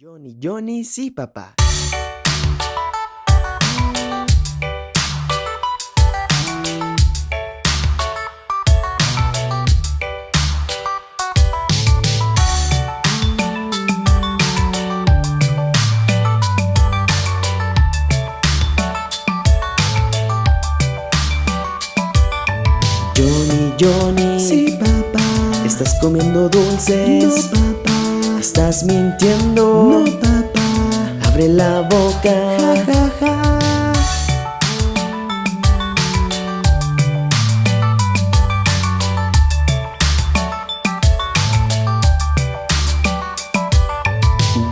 Johnny, Johnny, sí, papá. Johnny, Johnny, Sí, papá. estás comiendo dulces. No, papá. Estás mintiendo. No, papá. Abre la boca. Ja, ja, ja.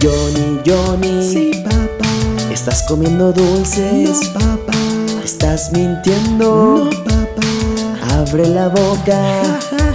Johnny, Johnny, Sí, papá. estás comiendo dulces. No, papá. Estás mintiendo. No, papá. Abre la boca. Ja, ja,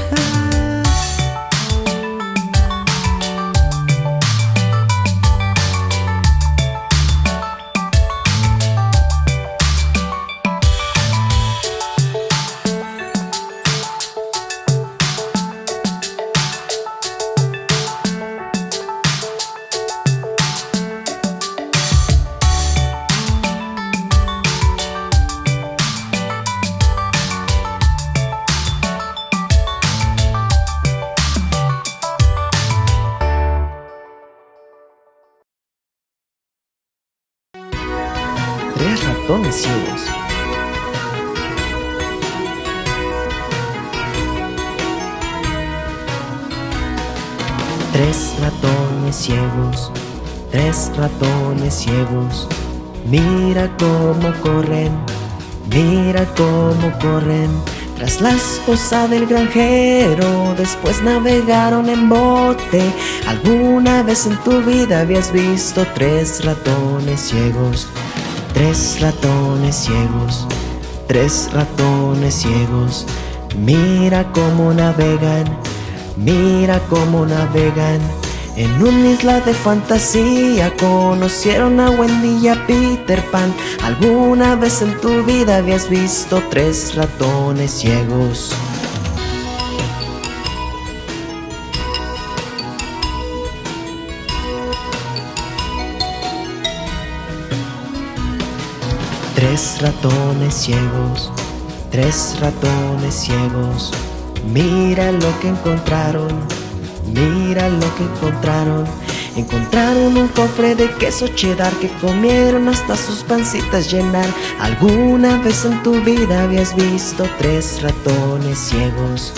Mira cómo corren, mira cómo corren. Tras la esposa del granjero, después navegaron en bote. ¿Alguna vez en tu vida habías visto tres ratones ciegos? Tres ratones ciegos, tres ratones ciegos. Mira cómo navegan, mira cómo navegan. En una isla de fantasía conocieron a Wendy y a Peter Pan. ¿Alguna vez en tu vida habías visto tres ratones ciegos? Tres ratones ciegos, tres ratones ciegos. Mira lo que encontraron, mira lo que encontraron. Encontraron un cofre de queso cheddar que comieron hasta sus pancitas llenar. ¿Alguna vez en tu vida habías visto tres ratones ciegos?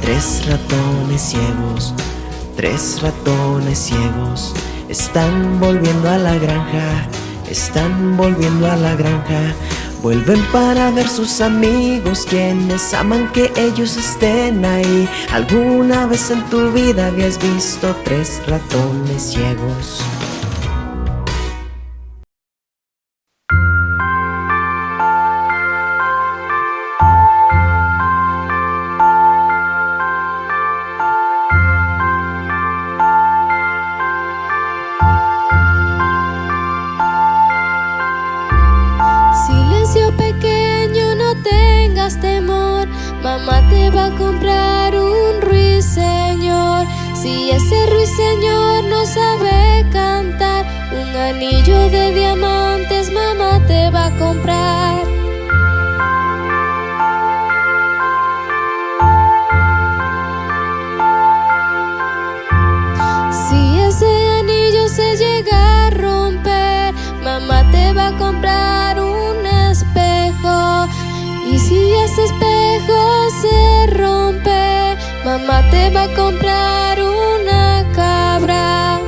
Tres ratones ciegos, tres ratones ciegos. Están volviendo a la granja, están volviendo a la granja. Vuelven para ver sus amigos quienes aman que ellos estén ahí. ¿Alguna vez en tu vida habías visto tres ratones ciegos? Espejo se rompe, mamá te va a comprar una cabra.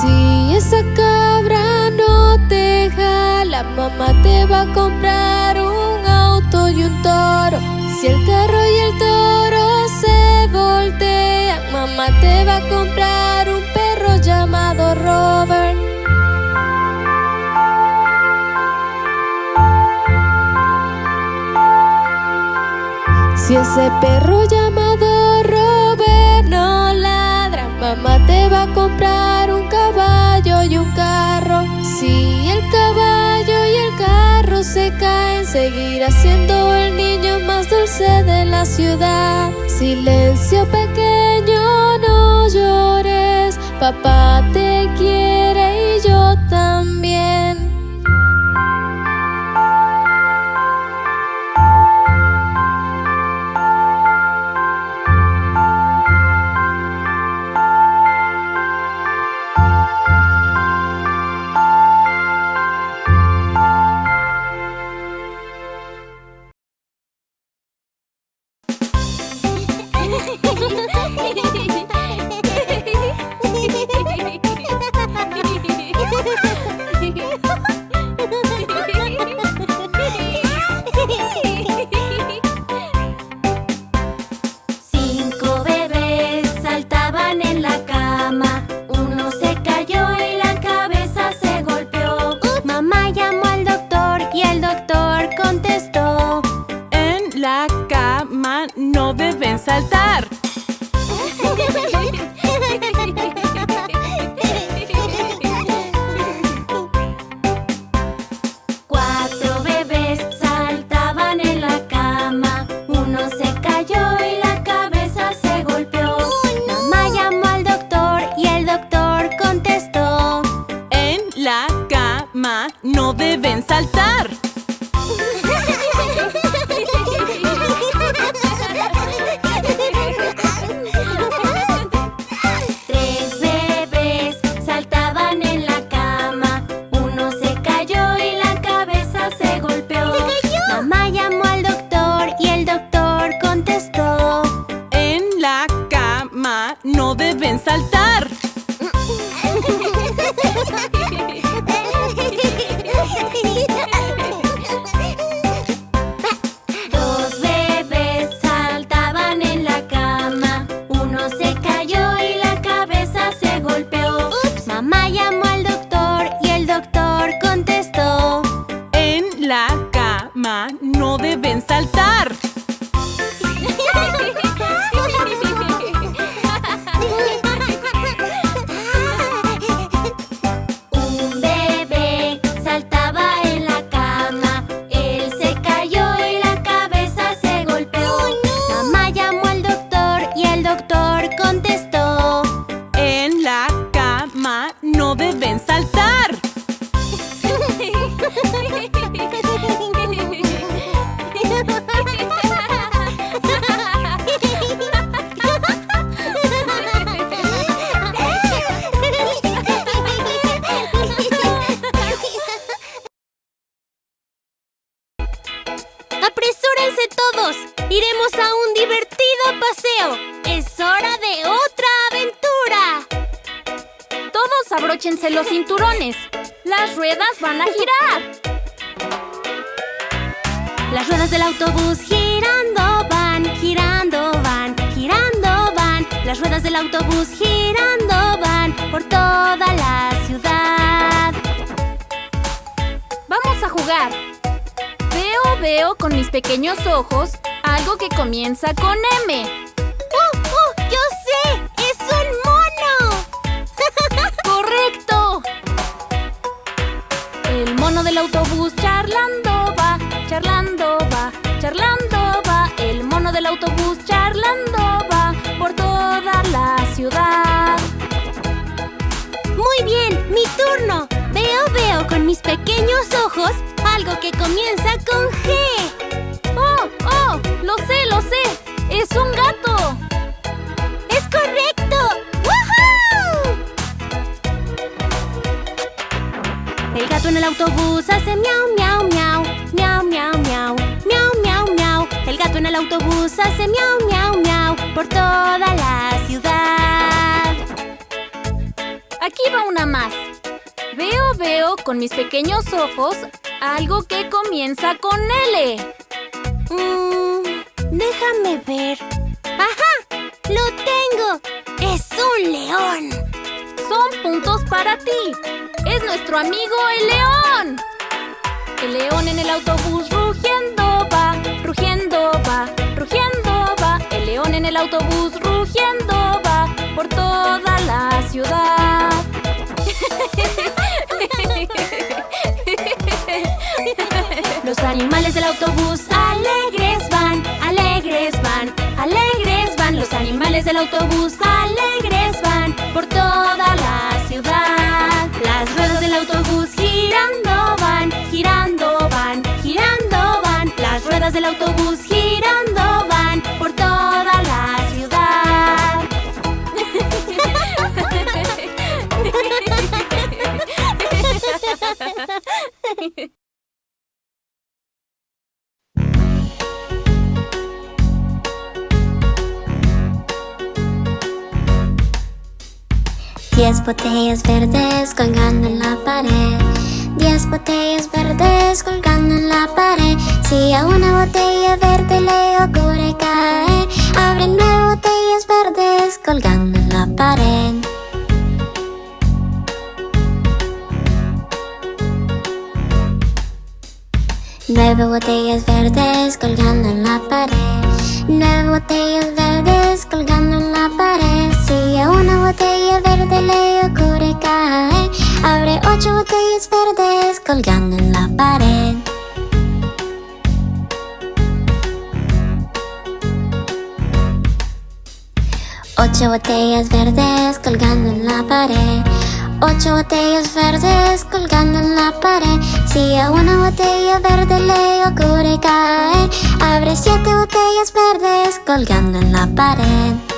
Si esa cabra no te jala, mamá te va a comprar un auto y un toro. Si el carro y el toro se voltean, mamá te va a comprar Si ese perro llamado Robert no ladra, mamá te va a comprar un caballo y un carro. Si el caballo y el carro se caen, seguirá siendo el niño más dulce de la ciudad. Silencio pequeño, no llores, papá te quiere saltar. Abróchense los cinturones. Las ruedas van a girar. Las ruedas del autobús girando van, girando van, girando van. Las ruedas del autobús girando van por toda la ciudad. Vamos a jugar. Veo, veo con mis pequeños ojos algo que comienza con M. del autobús charlando va, charlando va, charlando va. El mono del autobús charlando va por toda la ciudad. Muy bien, mi turno. Veo, veo con mis pequeños ojos algo que comienza con G. ¡Oh, oh! ¡Lo sé, lo sé! ¡Es un gato! El autobús hace miau, miau, miau, miau, miau, miau, miau, miau, miau. El gato en el autobús hace miau, miau, miau por toda la ciudad. Aquí va una más. Veo, veo con mis pequeños ojos algo que comienza con L. Mm, déjame ver. ¡Ajá! ¡Lo tengo! ¡Es un león! Son puntos para ti es nuestro amigo el león. El león en el autobús rugiendo va, rugiendo va, rugiendo va. El león en el autobús rugiendo va por toda la ciudad. Los animales del autobús alegres van, alegres van, alegres van. Los animales del autobús alegres van por toda la ciudad. Diez botellas verdes colgando en la pared. Diez botellas verdes colgando en la pared. Si a una botella verde le ocurre caer, abre nueve botellas verdes colgando en la pared. Nueve botellas verdes colgando en la pared. Nueve botellas verdes colgando en la pared. Colgando en la pared. Ocho botellas verdes colgando en la pared. Ocho botellas verdes colgando en la pared. Si a una botella verde le ocurre caer, abre siete botellas verdes colgando en la pared.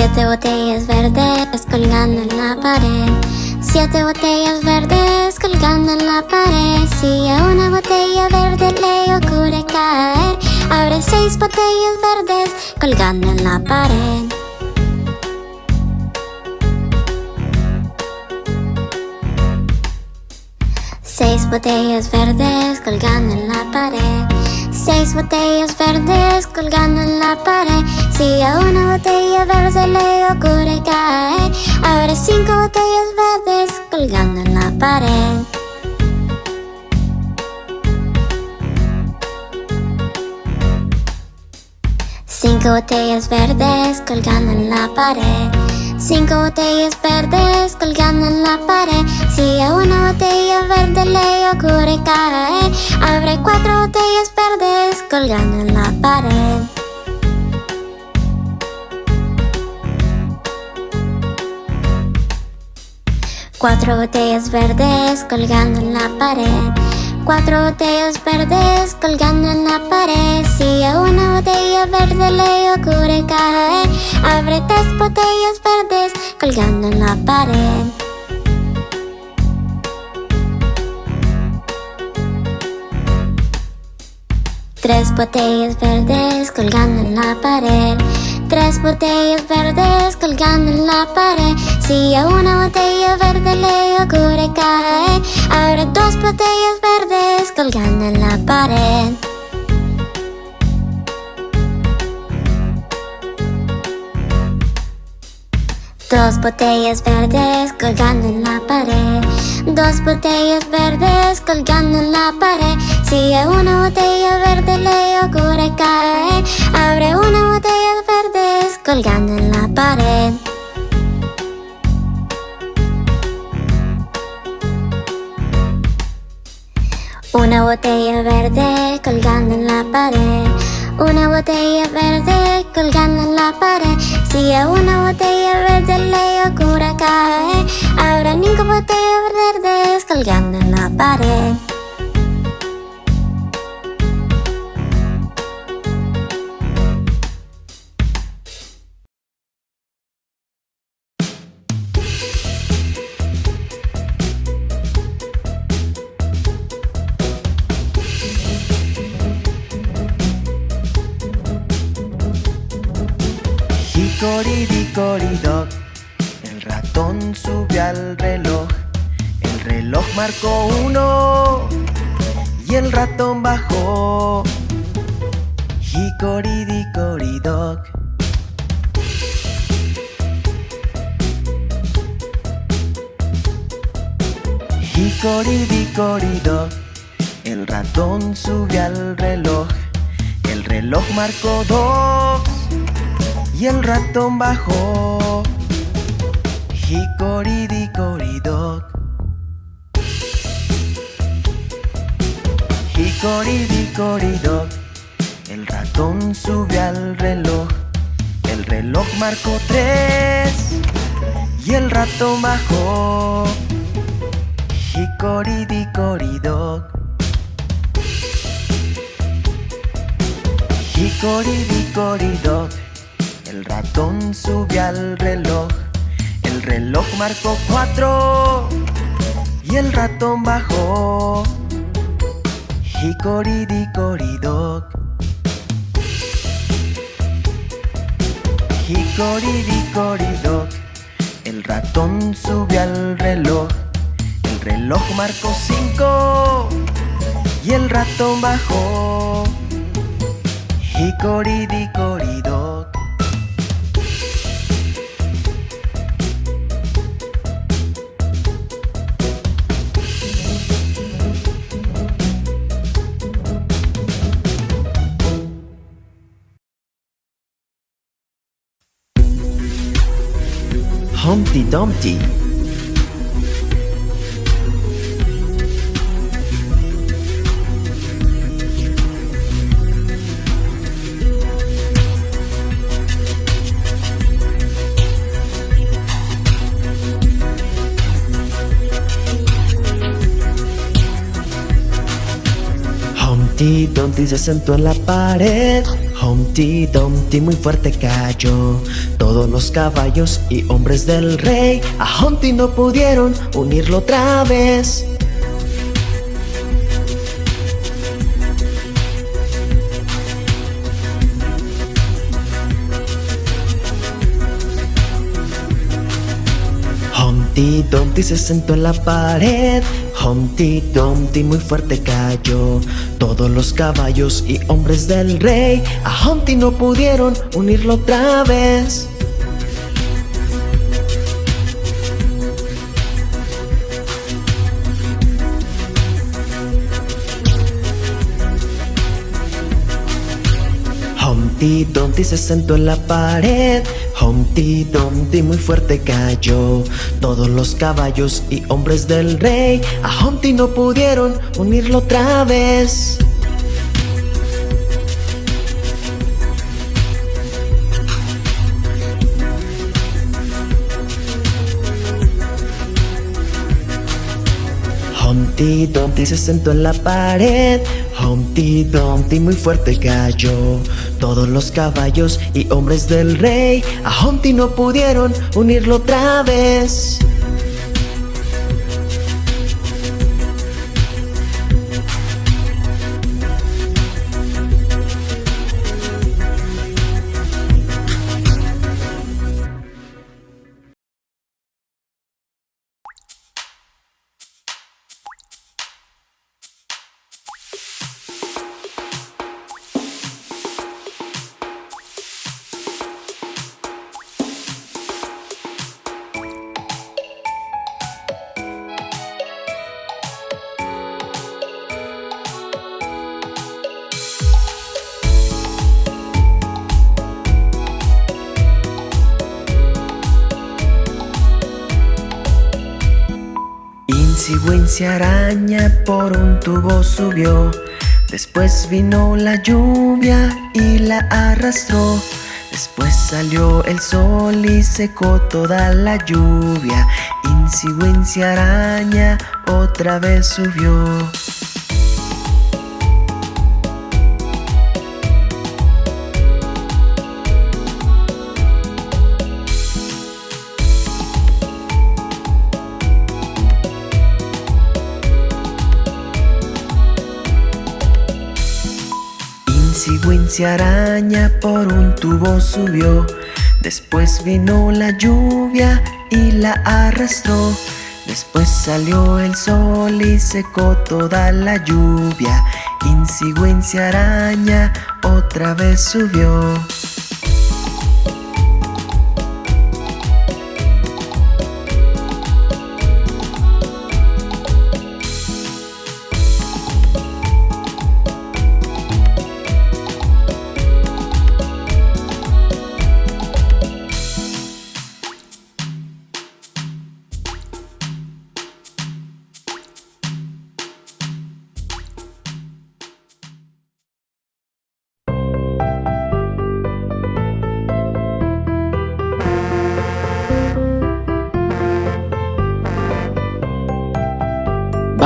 Siete botellas verdes colgando en la pared. Siete botellas verdes colgando en la pared. Si a una botella verde le ocurre caer, abre seis botellas verdes colgando en la pared. Seis botellas verdes colgando en la pared. Seis botellas verdes colgando en la pared. Si a una botella verde le ocurre caer, abre cinco botellas verdes colgando en la pared. Cinco botellas verdes colgando en la pared. Cinco botellas verdes colgando en la pared. Si a una botella verde le ocurre caer, abre cuatro botellas verdes colgando en la pared. Cuatro botellas verdes colgando en la pared. Cuatro botellas verdes colgando en la pared. Si a una botella verde le ocurre caer, abre tres botellas verdes colgando en la pared. Tres botellas verdes colgando en la pared. Tres botellas verdes colgando en la pared. Si a una botella verde le ocurre caer, abre dos botellas verdes colgando en la pared. Dos botellas verdes colgando en la pared. Dos botellas verdes colgando en la pared. Si a una botella verde le ocurre caer, abre una botella verdes colgando en la pared. Una botella verde colgando en la pared. Una botella verde colgando en la pared. Si a una botella verde le ocurre caer, habrá cinco botellas verdes colgando en la pared. Hickory-dickory-dock, el ratón subió al reloj. El reloj marcó uno y el ratón bajó. Hickory-dickory-dock. Hickory-dickory-dock, el ratón subió al reloj. El reloj marcó dos y el ratón bajó. Hickory-dickory-dock. Hicoridicoridoc, el ratón sube al reloj. El reloj marcó tres y el ratón bajó. Hicoridicoridoc. Hicoridicoridoc, el ratón sube al reloj. El reloj marcó cuatro y el ratón bajó. Hicoridicoridoc. Hicoridicoridoc, el ratón sube al reloj. El reloj marcó cinco y el ratón bajó. Hicoridicoridoc. Humpty Dumpty. Humpty Dumpty se sentó en la pared. Humpty Dumpty muy fuerte cayó. Todos los caballos y hombres del rey a Humpty no pudieron unirlo otra vez. Humpty Dumpty se sentó en la pared. Humpty Dumpty muy fuerte cayó. Todos los caballos y hombres del rey a Humpty no pudieron unirlo otra vez. Humpty Dumpty se sentó en la pared. Humpty Dumpty muy fuerte cayó. Todos los caballos y hombres del rey a Humpty no pudieron unirlo otra vez. Humpty Dumpty se sentó en la pared. Humpty Dumpty muy fuerte cayó. Todos los caballos y hombres del rey a Humpty no pudieron unirlo otra vez. Wincy araña por un tubo subió. Después vino la lluvia y la arrastró. Después salió el sol y secó toda la lluvia. Wincy araña otra vez subió. Araña por un tubo subió. Después vino la lluvia y la arrastró. Después salió el sol y secó toda la lluvia. Wincy araña otra vez subió.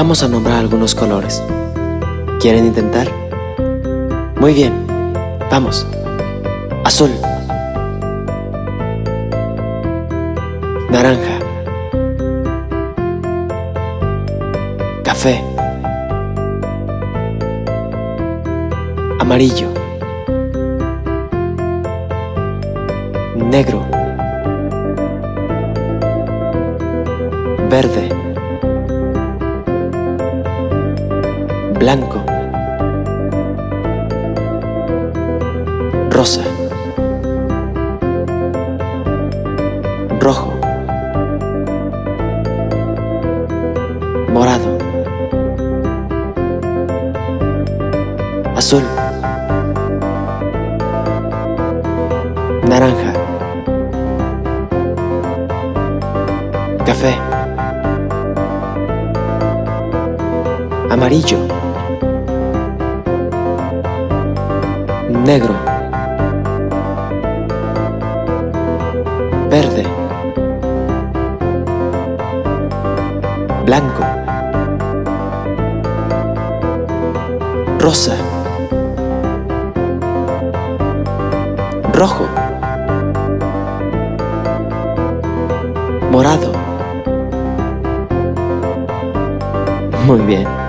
Vamos a nombrar algunos colores. ¿Quieren intentar? Muy bien, vamos. Azul. Naranja. Café. Amarillo. Negro. Verde. Blanco. Rosa. Rojo. Morado. Azul. Naranja. Café. Amarillo. Negro. Verde. Blanco. Rosa. Rojo. Morado. Muy bien.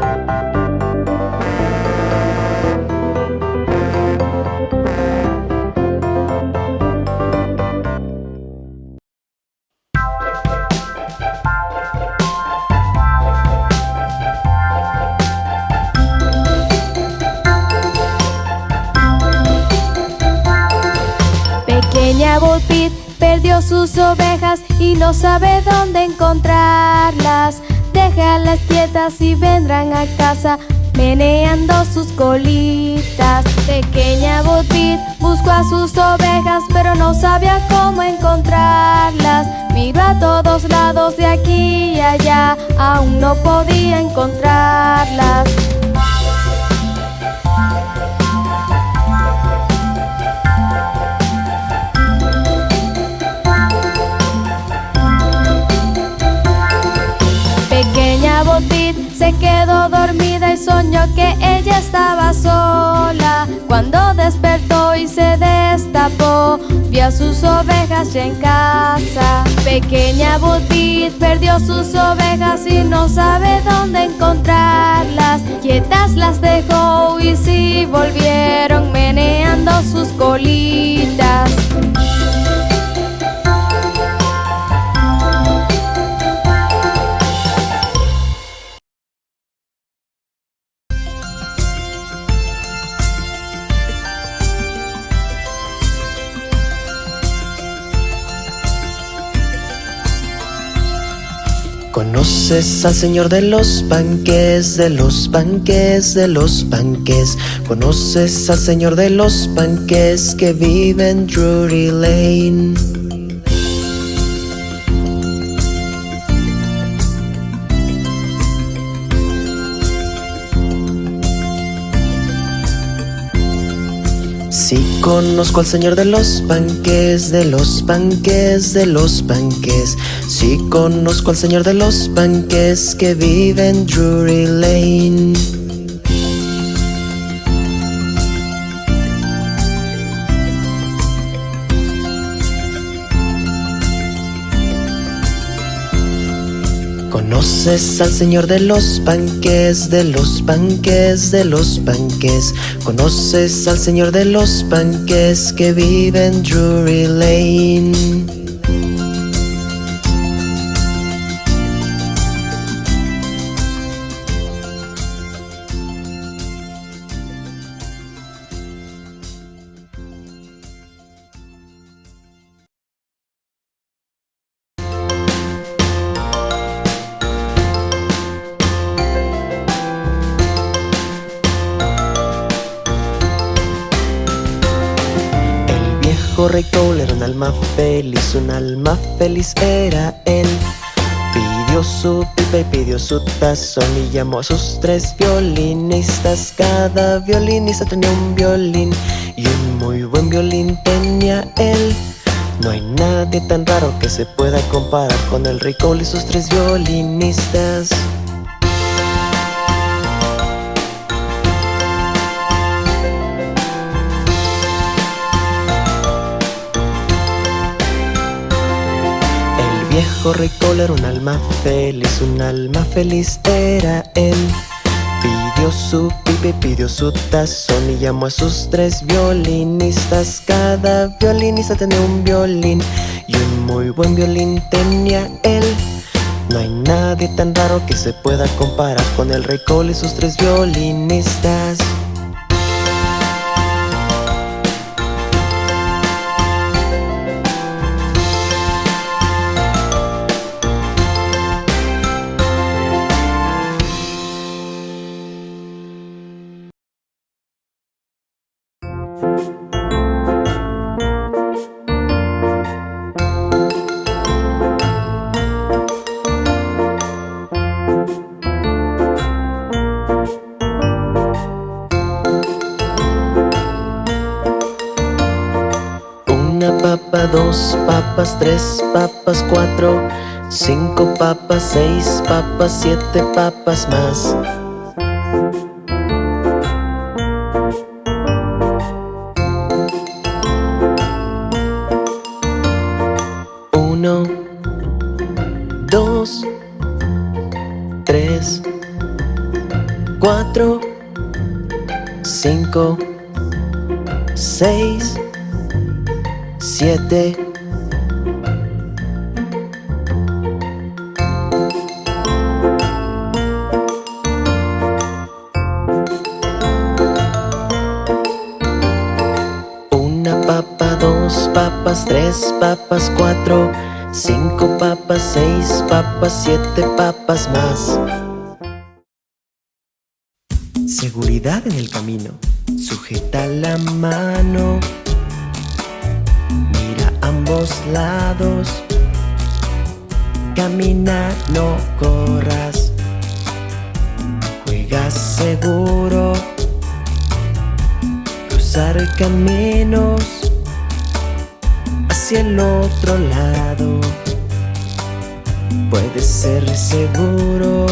Bo Peep perdió sus ovejas y no sabe dónde encontrarlas. Déjalas quietas y vendrán a casa meneando sus colitas. Pequeña Bo Peep buscó a sus ovejas pero no sabía cómo encontrarlas. Miró a todos lados de aquí y allá, aún no podía encontrarlas. Se quedó dormida y soñó que ella estaba sola. Cuando despertó y se destapó, vio a sus ovejas ya en casa. Pequeña Botit perdió sus ovejas y no sabe dónde encontrarlas. Quietas las dejó y sí volvieron meneando sus colitas. ¿Conoces al señor de los panques, de los panques, de los panques? ¿Conoces al señor de los panques que vive en Drury Lane? Conozco al señor de los panques, de los panques, de los panques. Sí conozco al señor de los panques que vive en Drury Lane. ¿Conoces al señor de los panques, de los panques, de los panques? ¿Conoces al señor de los panques que vive en Drury Lane? Alma feliz, un alma feliz era él. Pidió su pipa y pidió su tazón y llamó a sus tres violinistas. Cada violinista tenía un violín y un muy buen violín tenía él. No hay nadie tan raro que se pueda comparar con el rey y sus tres violinistas. Viejo rey era un alma feliz, un alma feliz era él. Pidió su pipe, pidió su tazón y llamó a sus tres violinistas. Cada violinista tenía un violín y un muy buen violín tenía él. No hay nadie tan raro que se pueda comparar con el rey Cole y sus tres violinistas. Dos papas, tres papas, cuatro, cinco papas, seis papas, siete papas más. Uno, dos, tres, cuatro, cinco, seis, siete. Una papa, dos papas, tres papas, cuatro Cinco papas, seis papas, siete papas más. Seguridad en el camino. Sujeta la mano ambos lados. Camina, no corras. Juega seguro. Cruzar caminos Hacia el otro lado. Puedes ser seguro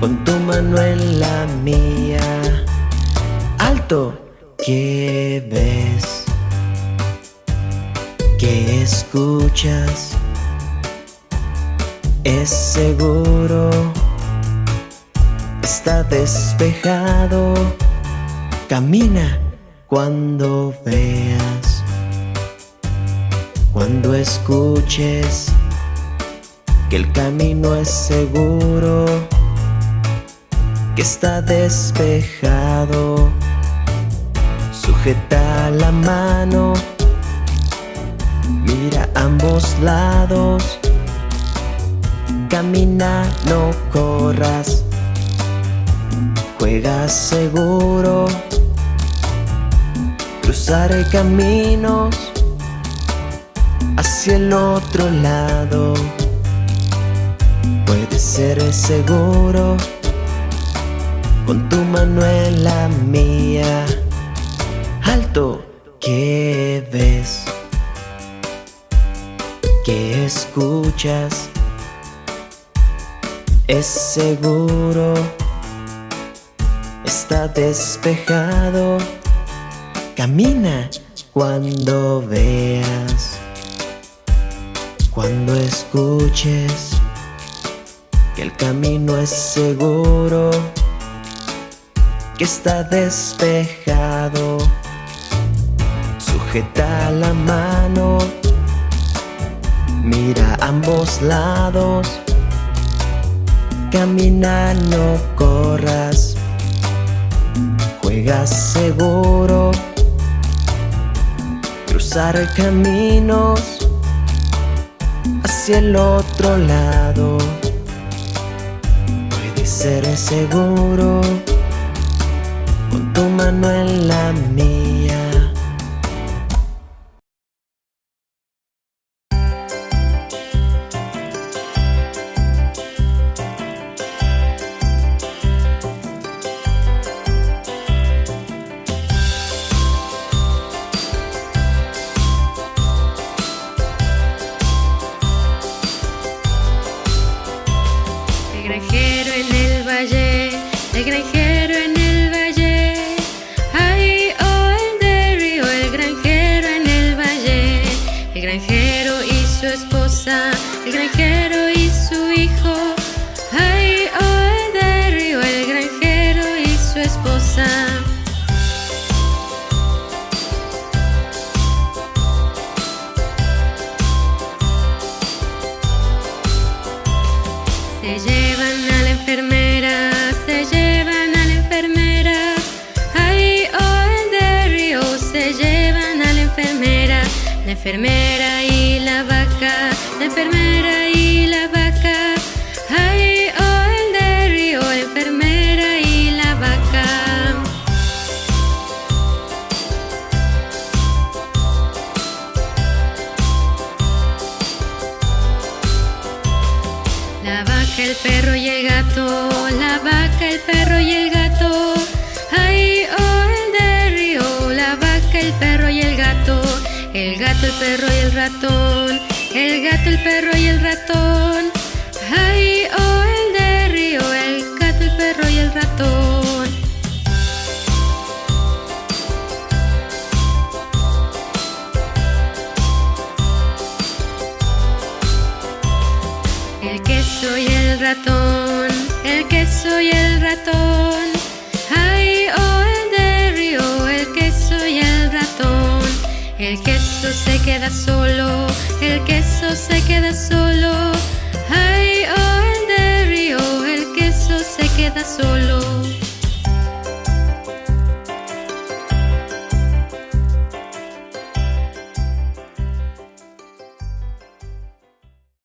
Con tu mano en la mía. Alto, ¿qué ves? Que escuchas es seguro, está despejado, camina cuando veas, cuando escuches que el camino es seguro, que está despejado, sujeta la mano Mira ambos lados. Camina, no corras. Juega seguro. Cruzar caminos Hacia el otro lado. Puedes ser seguro Con tu mano en la mía. Alto, ¿qué ves? Que escuchas es seguro, está despejado, camina cuando veas, cuando escuches que el camino es seguro, que está despejado, sujeta la mano Mira ambos lados. Camina, no corras. Juega seguro. Cruzar caminos Hacia el otro lado. Puede ser seguro. Con tu mano en la mía su enfermera y la vaca, la enfermera y la vaca. Ay, oh, el de río, oh, la enfermera y la vaca. La vaca, el perro y el gato, la vaca, el perro y el gato. Perro y el ratón, el gato, el perro y el ratón. Ay, oh, el de río, el gato, el perro y el ratón. El queso y el ratón, el queso y el ratón. Queso se queda solo, el queso se queda solo. Ay, oh, el de río, el queso se queda solo.